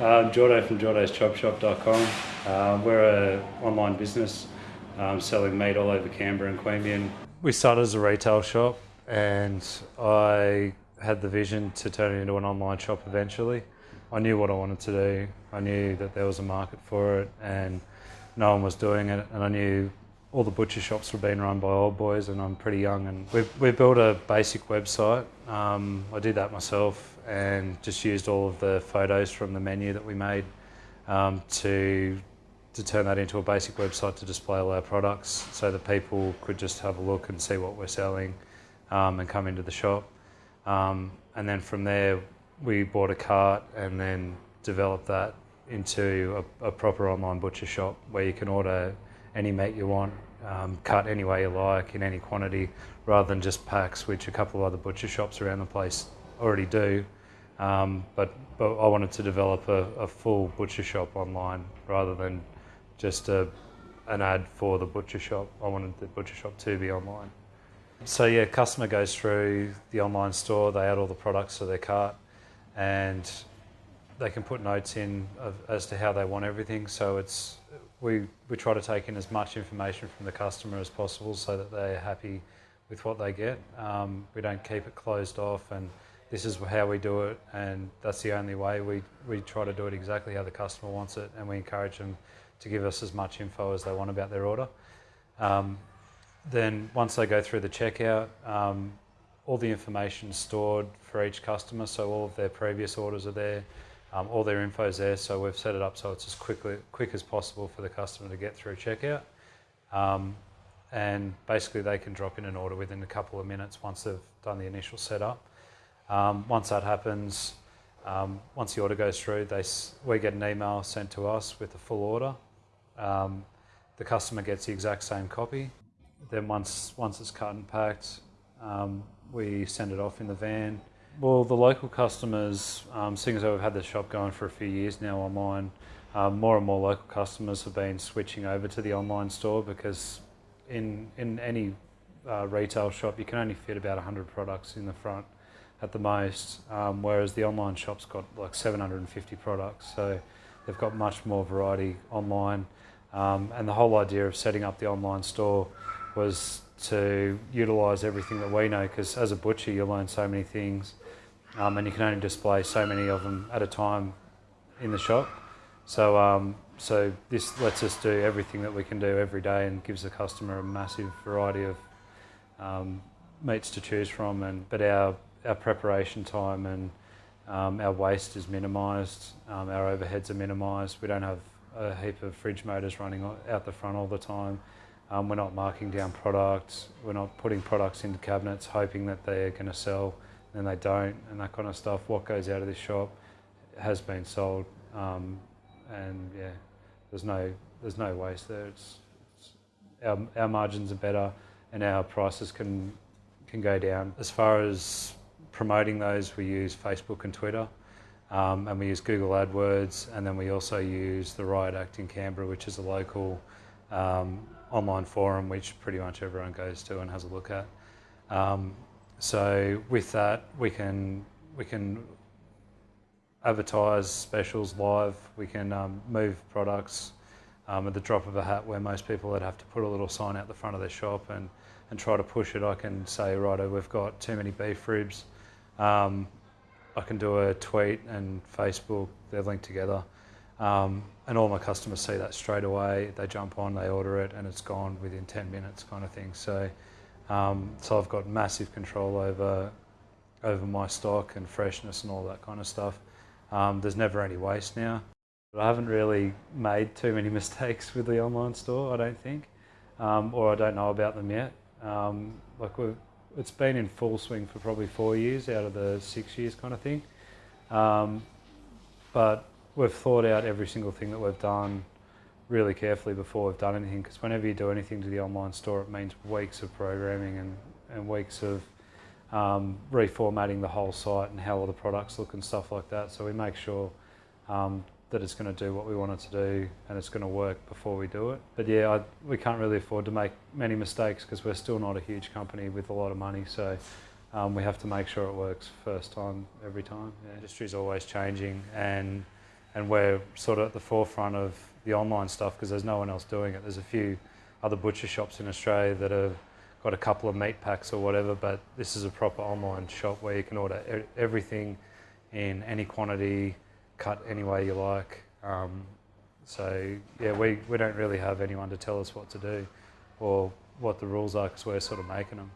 Um, Jordo from jordoschopshop.com. Uh, we're an online business um, selling meat all over Canberra and Queanbeyan. We started as a retail shop and I had the vision to turn it into an online shop eventually. I knew what I wanted to do. I knew that there was a market for it and no one was doing it and I knew all the butcher shops were being run by old boys and I'm pretty young and we've, we built a basic website. Um, I did that myself and just used all of the photos from the menu that we made um, to to turn that into a basic website to display all our products so that people could just have a look and see what we're selling um, and come into the shop. Um, and then from there, we bought a cart and then developed that into a, a proper online butcher shop where you can order any meat you want, um, cut any way you like in any quantity, rather than just packs, which a couple of other butcher shops around the place already do. Um, but, but I wanted to develop a, a, full butcher shop online rather than just a, an ad for the butcher shop. I wanted the butcher shop to be online. So yeah, customer goes through the online store, they add all the products to their cart, and they can put notes in of, as to how they want everything. So it's we, we try to take in as much information from the customer as possible so that they're happy with what they get. Um, we don't keep it closed off and this is how we do it and that's the only way. We, we try to do it exactly how the customer wants it and we encourage them to give us as much info as they want about their order. Um, then once they go through the checkout, um, all the information is stored for each customer, so all of their previous orders are there. Um, all their info is there, so we've set it up so it's as quickly, quick as possible for the customer to get through checkout. Um, and basically, they can drop in an order within a couple of minutes once they've done the initial setup. Um, once that happens, um, once the order goes through, they, we get an email sent to us with the full order. Um, the customer gets the exact same copy. Then once once it's cut and packed, um, we send it off in the van well, the local customers, um, seeing as we've had the shop going for a few years now online, um, more and more local customers have been switching over to the online store because in in any uh, retail shop you can only fit about 100 products in the front at the most, um, whereas the online shop's got like 750 products, so they've got much more variety online. Um, and the whole idea of setting up the online store was to utilise everything that we know because as a butcher you learn so many things um, and you can only display so many of them at a time in the shop. So, um, so this lets us do everything that we can do every day and gives the customer a massive variety of um, meats to choose from. And but our our preparation time and um, our waste is minimised. Um, our overheads are minimised. We don't have a heap of fridge motors running out the front all the time. Um, we're not marking down products. We're not putting products into cabinets hoping that they're going to sell and they don't and that kind of stuff. What goes out of this shop has been sold, um, and yeah, there's no there's no waste there. It's, it's, our our margins are better, and our prices can can go down. As far as promoting those, we use Facebook and Twitter. Um, and we use Google AdWords, and then we also use the RiotACT in Canberra, which is a local um, online forum which pretty much everyone goes to and has a look at. Um, so with that, we can we can advertise specials live. We can um, move products um, at the drop of a hat. Where most people would have to put a little sign out the front of their shop and and try to push it. I can say, righto, we've got too many beef ribs. Um, I can do a tweet and Facebook. They're linked together. Um, and all my customers see that straight away. They jump on, they order it, and it's gone within 10 minutes, kind of thing. So, um, so I've got massive control over over my stock and freshness and all that kind of stuff. Um, there's never any waste now. But I haven't really made too many mistakes with the online store, I don't think, um, or I don't know about them yet. Um, like it's been in full swing for probably four years out of the six years, kind of thing. Um, but we've thought out every single thing that we've done really carefully before we've done anything because whenever you do anything to the online store, it means weeks of programming and, and weeks of um, reformatting the whole site and how all the products look and stuff like that. So we make sure um, that it's going to do what we want it to do and it's going to work before we do it. But yeah, I, we can't really afford to make many mistakes because we're still not a huge company with a lot of money. So um, we have to make sure it works first time every time. The industry is always changing and and we're sort of at the forefront of the online stuff because there's no one else doing it. There's a few other butcher shops in Australia that have got a couple of meat packs or whatever, but this is a proper online shop where you can order everything in any quantity, cut any way you like. Um, so yeah, we, we don't really have anyone to tell us what to do or what the rules are because we're sort of making them.